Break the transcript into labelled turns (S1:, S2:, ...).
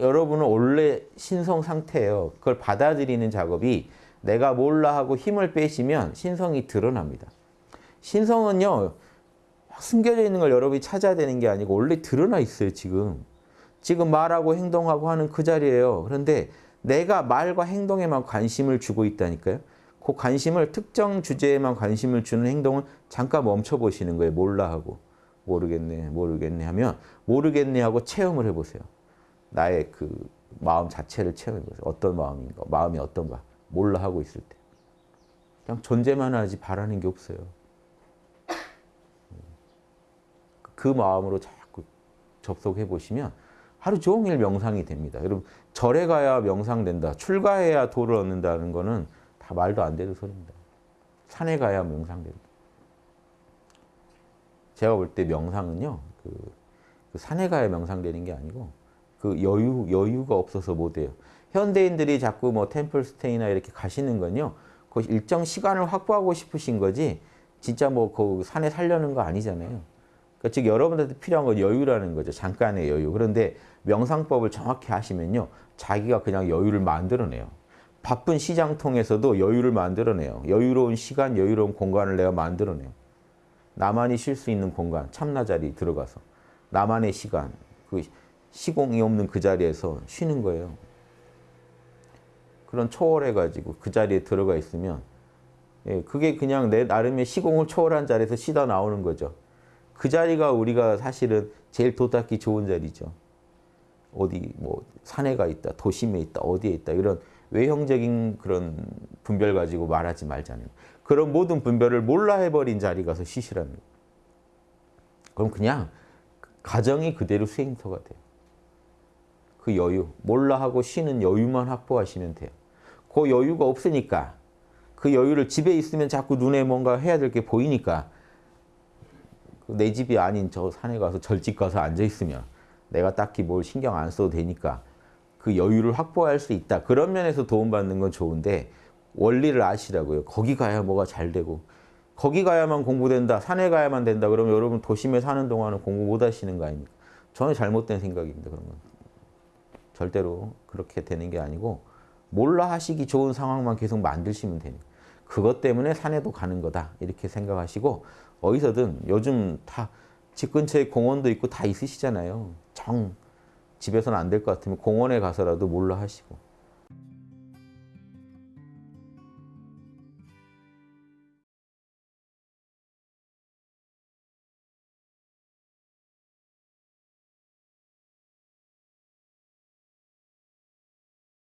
S1: 여러분은 원래 신성 상태예요. 그걸 받아들이는 작업이 내가 몰라 하고 힘을 빼시면 신성이 드러납니다. 신성은요. 숨겨져 있는 걸 여러분이 찾아야 되는 게 아니고 원래 드러나 있어요. 지금. 지금 말하고 행동하고 하는 그 자리예요. 그런데 내가 말과 행동에만 관심을 주고 있다니까요. 그 관심을 특정 주제에만 관심을 주는 행동을 잠깐 멈춰 보시는 거예요. 몰라 하고. 모르겠네, 모르겠네 하면 모르겠네 하고 체험을 해보세요. 나의 그 마음 자체를 체험해보세요. 어떤 마음인가, 마음이 어떤가. 몰라 하고 있을 때. 그냥 존재만 하지 바라는 게 없어요. 그 마음으로 자꾸 접속해 보시면 하루 종일 명상이 됩니다. 여러분 절에 가야 명상된다. 출가해야 도를 얻는다는 거는 다 말도 안 되는 소리입니다. 산에 가야 명상된다. 제가 볼 때 명상은요. 그, 그 산에 가야 명상되는 게 아니고 그 여유 여유가 없어서 못 해요. 현대인들이 자꾸 뭐 템플 스테이나 이렇게 가시는 건요. 그 일정 시간을 확보하고 싶으신 거지 진짜 뭐 그 산에 살려는 거 아니잖아요. 그러니까 즉 여러분한테 필요한 건 여유라는 거죠. 잠깐의 여유. 그런데 명상법을 정확히 하시면요. 자기가 그냥 여유를 만들어내요. 바쁜 시장 통에서도 여유를 만들어내요. 여유로운 시간, 여유로운 공간을 내가 만들어내요. 나만이 쉴 수 있는 공간, 참나 자리 들어가서 나만의 시간, 그 시공이 없는 그 자리에서 쉬는 거예요. 그런 초월해가지고 그 자리에 들어가 있으면 예, 그게 그냥 내 나름의 시공을 초월한 자리에서 쉬다 나오는 거죠. 그 자리가 우리가 사실은 제일 도닦기 좋은 자리죠. 어디 뭐 산에 가 있다, 도심에 있다, 어디에 있다 이런 외형적인 그런 분별 가지고 말하지 말자는 그런 모든 분별을 몰라 해버린 자리 가서 쉬시라는 거예요. 그럼 그냥 가정이 그대로 수행터가 돼요. 그 여유, 몰라 하고 쉬는 여유만 확보하시면 돼요. 그 여유가 없으니까 그 여유를 집에 있으면 자꾸 눈에 뭔가 해야 될 게 보이니까 내 집이 아닌 저 산에 가서 절집 가서 앉아 있으면 내가 딱히 뭘 신경 안 써도 되니까 그 여유를 확보할 수 있다. 그런 면에서 도움받는 건 좋은데 원리를 아시라고요. 거기 가야 뭐가 잘 되고 거기 가야만 공부된다. 산에 가야만 된다. 그러면 여러분 도심에 사는 동안은 공부 못 하시는 거 아닙니까? 전혀 잘못된 생각입니다. 그런 건. 절대로 그렇게 되는 게 아니고 몰라 하시기 좋은 상황만 계속 만드시면 되는 그것 때문에 산에도 가는 거다. 이렇게 생각하시고 어디서든 요즘 다 집 근처에 공원도 있고 다 있으시잖아요. 정 집에서는 안 될 것 같으면 공원에 가서라도 몰라 하시고